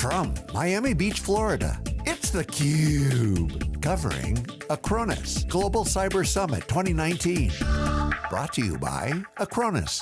From Miami Beach, Florida, it's theCUBE. Covering Acronis Global Cyber Summit 2019. Brought to you by Acronis.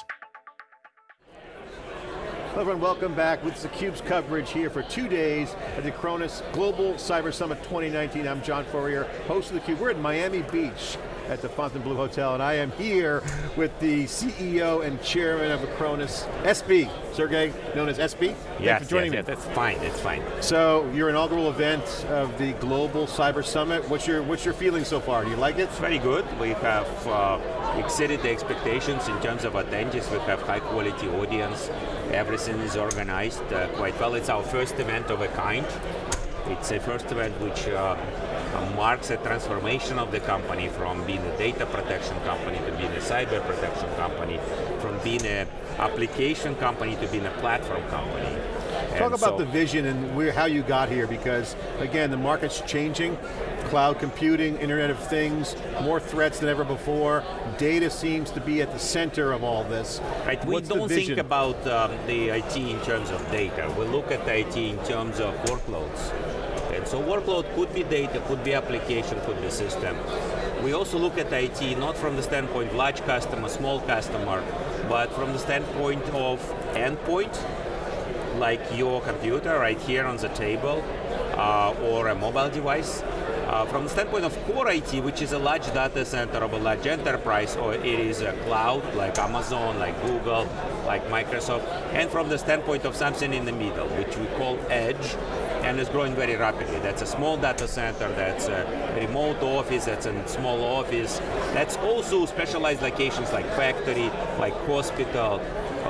Hello everyone, welcome back with theCUBE's coverage here for two days at the Acronis Global Cyber Summit 2019. I'm John Furrier, host of theCUBE. We're in Miami Beach at the Fontainebleau Hotel, and I am here with the CEO and chairman of Acronis, SB, Sergey, known as SB. Yes, for joining yes, me. yes, that's fine, that's fine. So, your inaugural event of the Global Cyber Summit, what's your, what's your feeling so far? Do you like it? It's very good. We have uh, exceeded the expectations in terms of attendees. We have high quality audience. Everything is organized uh, quite well. It's our first event of a kind. It's a first event which uh, marks a transformation of the company from being a data protection company to being a cyber protection company, from being an application company to being a platform company. Talk And about so- the vision and where, how you got here, because again, the market's changing. Cloud computing, Internet of Things, more threats than ever before. Data seems to be at the center of all this. Right, we What's the don't think about um, the IT in terms of data. We look at IT in terms of workloads. So workload could be data, could be application, could be system. We also look at IT not from the standpoint large customer, small customer, but from the standpoint of endpoint, like your computer right here on the table, uh, or a mobile device. Uh, from the standpoint of core IT, which is a large data center of a large enterprise, or it is a cloud, like Amazon, like Google, like Microsoft, and from the standpoint of something in the middle, which we call edge, and it's growing very rapidly. That's a small data center, that's a remote office, that's a small office. That's also specialized locations like factory, like hospital,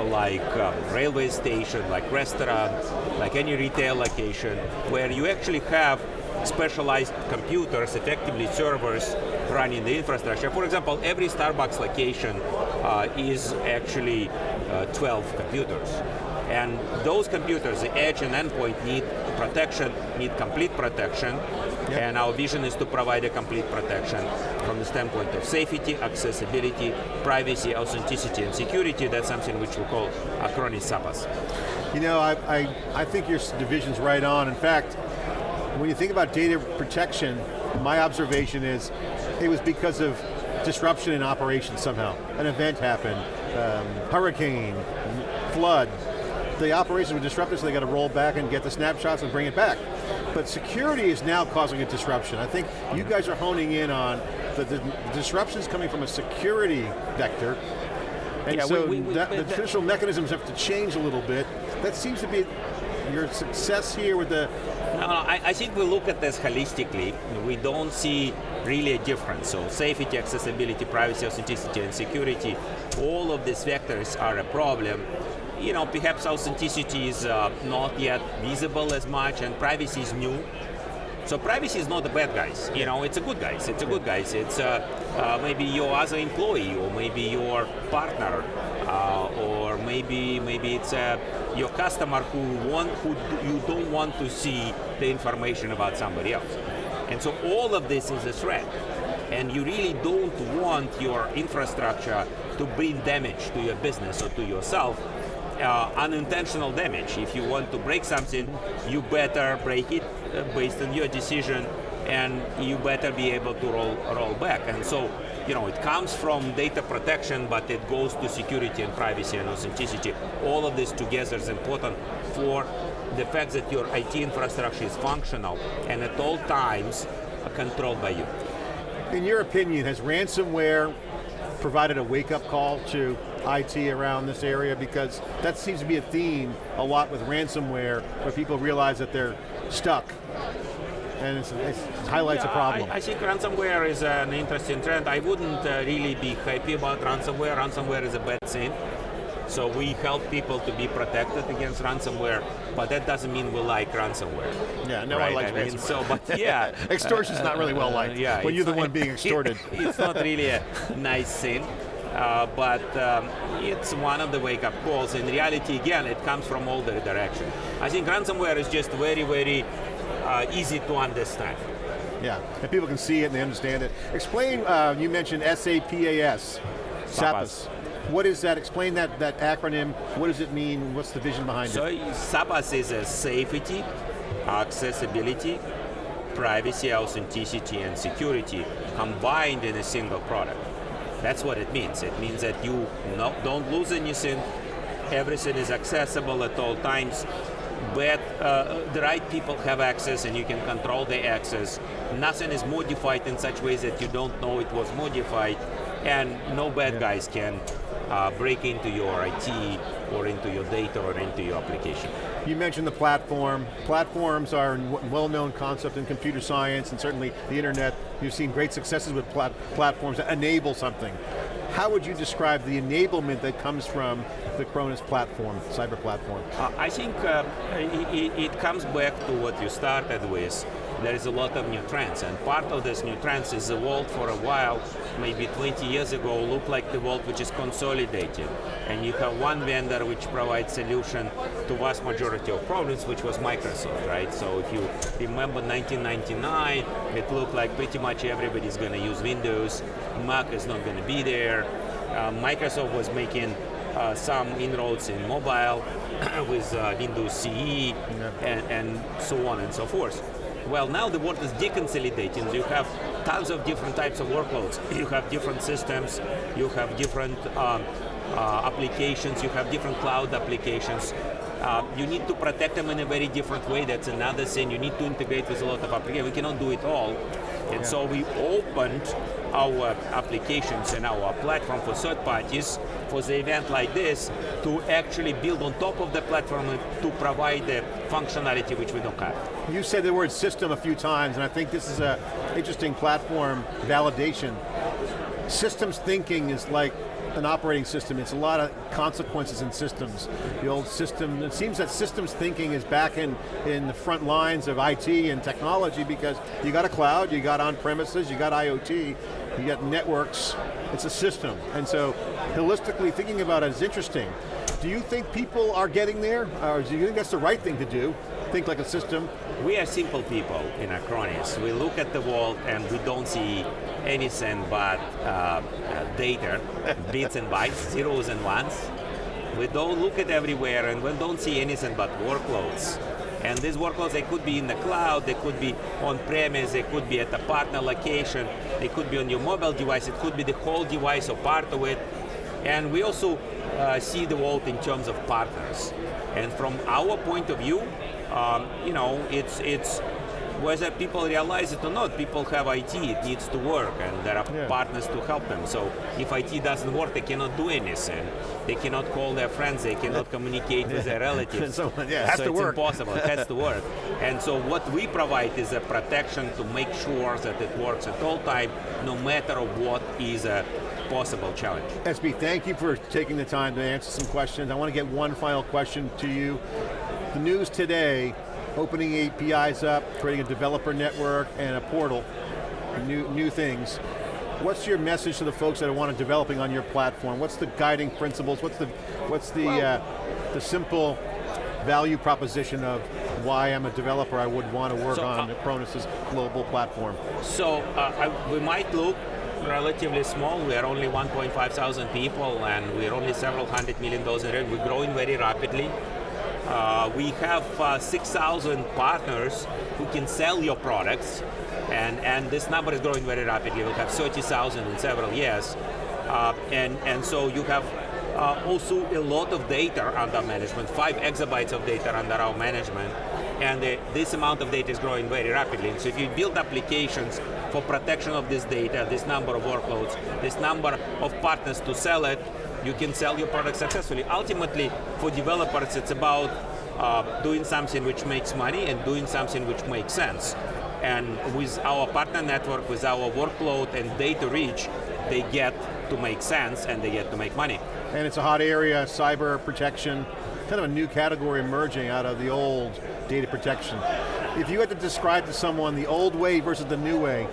like um, railway station, like restaurant, like any retail location, where you actually have specialized computers, effectively servers, running the infrastructure. For example, every Starbucks location uh, is actually uh, 12 computers. And those computers, the edge and endpoint need protection, need complete protection, and our vision is to provide a complete protection from the standpoint of safety, accessibility, privacy, authenticity, and security. That's something which we call Acronis SAPAS. You know, I, I, I think your division's right on. In fact, when you think about data protection, my observation is it was because of disruption in operations somehow. An event happened, um, hurricane, flood. The operations were disrupted, so they got to roll back and get the snapshots and bring it back. But security is now causing a disruption. I think you guys are honing in on the, the disruptions coming from a security vector, and Yeah, so we- we- that, the that- traditional mechanisms have to change a little bit. That seems to be your success here with the, No, no, I, I think we look at this holistically. We don't see really a difference. So safety, accessibility, privacy, authenticity, and security, all of these vectors are a problem. You know, perhaps authenticity is uh, not yet visible as much, and privacy is new. So privacy is not the bad guys. You know, it's a good guys. It's a good guys. It's uh, uh, maybe your other employee, or maybe your partner, uh, or maybe maybe it's uh, your customer who want who you don't want to see the information about somebody else. And so all of this is a threat. And you really don't want your infrastructure to bring damage to your business or to yourself uh, unintentional damage. If you want to break something, you better break it uh, based on your decision and you better be able to roll, roll back. And so, you know, it comes from data protection, but it goes to security and privacy and authenticity. All of this together is important for the fact that your IT infrastructure is functional and at all times controlled by you. in your opinion, has ransomware provided a wake-up call to IT around this area? Because that seems to be a theme a lot with ransomware, where people realize that they're stuck. And it's, it's- it highlights a problem. I, I think ransomware is an interesting trend. I wouldn't uh, really be happy about ransomware. Ransomware is a bad thing. So we help people to be protected against ransomware, but that doesn't mean we like ransomware. yeah, no right? one likes I mean, ransomware. so, but yeah. Extortion's not really well liked Uh, yeah, when you're the one being extorted. it's not really a nice thing. Uh, but um, it's one of the wake-up calls. In reality, again, it comes from all the direction. I think ransomware is just very, very uh, easy to understand. Yeah, and people can see it and they understand it. Explain, uh, you mentioned SAPAS, SAPAS. What is that? Explain that, that acronym. What does it mean? What's the vision behind so it? So SAPAS is a safety, accessibility, privacy, authenticity, and security combined in a single product. That's what it means. It means that you no, don't lose anything, everything is accessible at all times, but uh, the right people have access and you can control the access. Nothing is modified in such ways that you don't know it was modified, and no bad yeah. guys can uh, break into your IT or into your data or into your application. You mentioned the platform. Platforms are a well-known concept in computer science and certainly the internet. You've seen great successes with plat platforms that enable something. How would you describe the enablement that comes from the Acronis platform, cyber platform? Uh, I think uh, it, it comes back to what you started with, there is a lot of new trends. And part of this new trends is the world for a while, maybe 20 years ago, looked like the world which is consolidated. And you have one vendor which provides solution to vast majority of problems, which was Microsoft, right? So if you remember 1999, it looked like pretty much everybody's going to use Windows, Mac is not going to be there. Uh, Microsoft was making uh, some inroads in mobile with uh, Windows CE yeah. and, and so on and so forth. Well, now the world is deconsolidating. You have tons of different types of workloads. You have different systems, you have different um, uh, applications, you have different cloud applications. Uh, you need to protect them in a very different way. That's another thing. You need to integrate with a lot of applications. We cannot do it all. And yeah. so we opened our applications and our platform for third parties for the event like this to actually build on top of the platform to provide the functionality which we don't have. You said the word system a few times and I think this is an interesting platform validation. Systems thinking is like an operating system, it's a lot of consequences in systems. The old system, it seems that systems thinking is back in, in the front lines of IT and technology because you got a cloud, you got on-premises, you got IoT, you got networks, it's a system. And so, holistically thinking about it is interesting. Do you think people are getting there? Or do you think that's the right thing to do? Think like a system? We are simple people in Acronis. We look at the world and we don't see anything but uh, data, bits and bytes, zeros and ones. We don't look at everywhere and we don't see anything but workloads. And these workloads, they could be in the cloud, they could be on-premise, they could be at a partner location, they could be on your mobile device, it could be the whole device or part of it. And we also uh, see the world in terms of partners. And from our point of view, um, you know, it's, it's whether people realize it or not, people have IT, it needs to work, and there are yeah. partners to help them. So if IT doesn't work, they cannot do anything. They cannot call their friends, they cannot communicate with their relatives. so, yeah, so it's work. impossible, it has to work. And so what we provide is a protection to make sure that it works at all time, no matter what is a possible challenge. SB, thank you for taking the time to answer some questions. I want to get one final question to you. The news today opening APIs up, creating a developer network and a portal, new, new things. What's your message to the folks that are want to developing on your platform? What's the guiding principles? What's the, what's the, well, uh, the simple value proposition of why I'm a developer, I would want to work so, on uh, Acronis's global platform? So uh, I, we might look relatively small. We are only 1.5 thousand people and we're only several hundred million dollars in revenue. We're growing very rapidly. Uh, we have uh, 6,000 partners who can sell your products, and, and this number is growing very rapidly. We'll have 30,000 in several years. Uh, and, and so you have uh, also a lot of data under management, five exabytes of data under our management, and uh, this amount of data is growing very rapidly. And So if you build applications for protection of this data, this number of workloads, this number of partners to sell it, you can sell your product successfully. Ultimately, for developers, it's about uh, doing something which makes money and doing something which makes sense. And with our partner network, with our workload and data reach, they get to make sense and they get to make money. And it's a hot area, cyber protection, kind of a new category emerging out of the old data protection. If you had to describe to someone the old way versus the new way,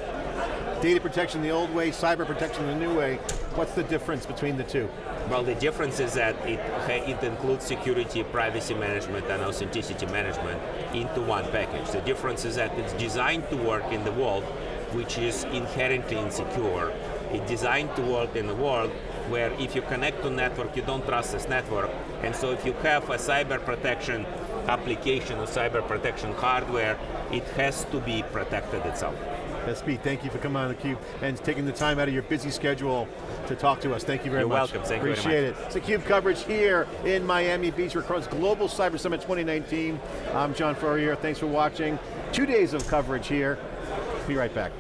data protection the old way, cyber protection the new way, what's the difference between the two? Well, the difference is that it, it includes security, privacy management, and authenticity management into one package. The difference is that it's designed to work in the world which is inherently insecure. It's designed to work in a world where if you connect to a network, you don't trust this network. And so if you have a cyber protection application or cyber protection hardware, it has to be protected itself. Pete, thank you for coming on theCUBE and taking the time out of your busy schedule to talk to us. Thank you very You're much. welcome, thank Appreciate you very much. it. It's theCUBE coverage here in Miami Beach. Acronis Global Cyber Summit 2019. I'm John Furrier, thanks for watching. Two days of coverage here. Be right back.